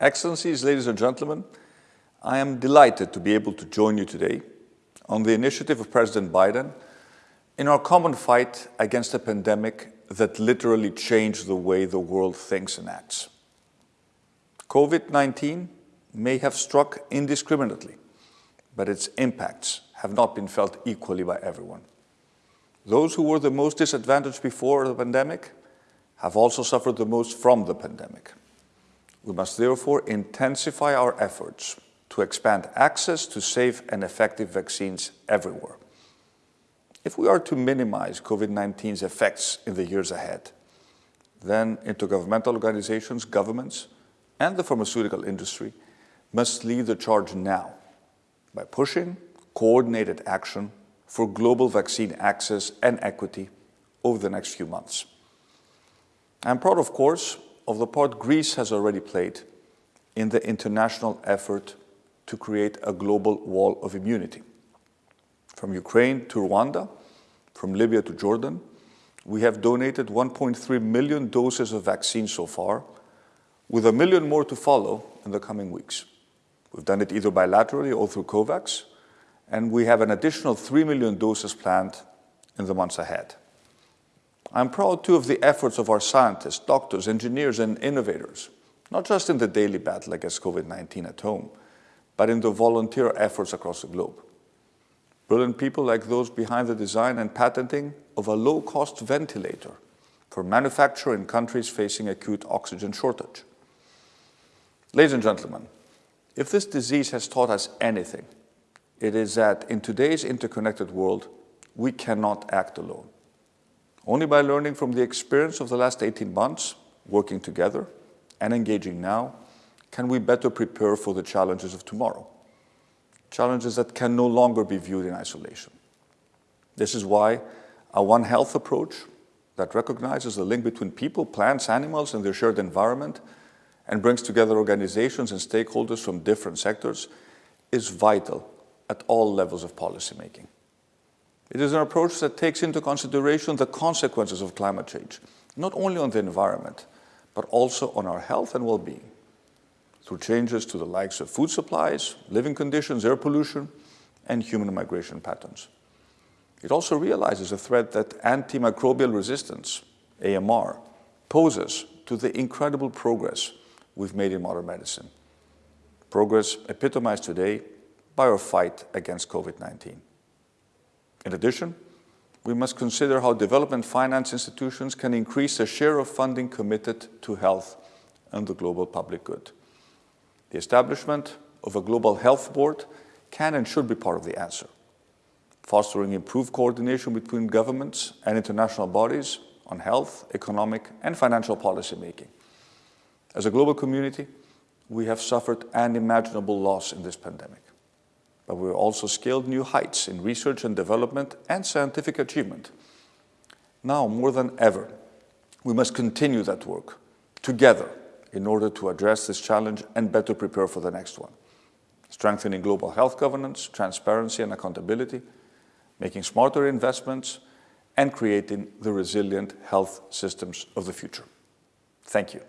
Excellencies, ladies and gentlemen, I am delighted to be able to join you today on the initiative of President Biden in our common fight against a pandemic that literally changed the way the world thinks and acts. COVID-19 may have struck indiscriminately, but its impacts have not been felt equally by everyone. Those who were the most disadvantaged before the pandemic have also suffered the most from the pandemic. We must therefore intensify our efforts to expand access to safe and effective vaccines everywhere. If we are to minimize COVID-19's effects in the years ahead, then intergovernmental organizations, governments, and the pharmaceutical industry must lead the charge now by pushing coordinated action for global vaccine access and equity over the next few months. I'm proud, of course, of the part Greece has already played in the international effort to create a global wall of immunity. From Ukraine to Rwanda, from Libya to Jordan, we have donated 1.3 million doses of vaccine so far, with a million more to follow in the coming weeks. We've done it either bilaterally or through COVAX, and we have an additional 3 million doses planned in the months ahead. I'm proud too of the efforts of our scientists, doctors, engineers, and innovators, not just in the daily battle against COVID-19 at home, but in the volunteer efforts across the globe. Brilliant people like those behind the design and patenting of a low-cost ventilator for manufacture in countries facing acute oxygen shortage. Ladies and gentlemen, if this disease has taught us anything, it is that in today's interconnected world, we cannot act alone. Only by learning from the experience of the last 18 months, working together and engaging now, can we better prepare for the challenges of tomorrow. Challenges that can no longer be viewed in isolation. This is why a One Health approach that recognizes the link between people, plants, animals, and their shared environment and brings together organizations and stakeholders from different sectors is vital at all levels of policymaking. It is an approach that takes into consideration the consequences of climate change, not only on the environment, but also on our health and well-being, through changes to the likes of food supplies, living conditions, air pollution, and human migration patterns. It also realizes a threat that antimicrobial resistance, AMR, poses to the incredible progress we've made in modern medicine. Progress epitomized today by our fight against COVID-19. In addition, we must consider how development finance institutions can increase the share of funding committed to health and the global public good. The establishment of a global health board can and should be part of the answer, fostering improved coordination between governments and international bodies on health, economic and financial policy making. As a global community, we have suffered unimaginable loss in this pandemic but we've also scaled new heights in research and development and scientific achievement. Now, more than ever, we must continue that work together in order to address this challenge and better prepare for the next one. Strengthening global health governance, transparency and accountability, making smarter investments, and creating the resilient health systems of the future. Thank you.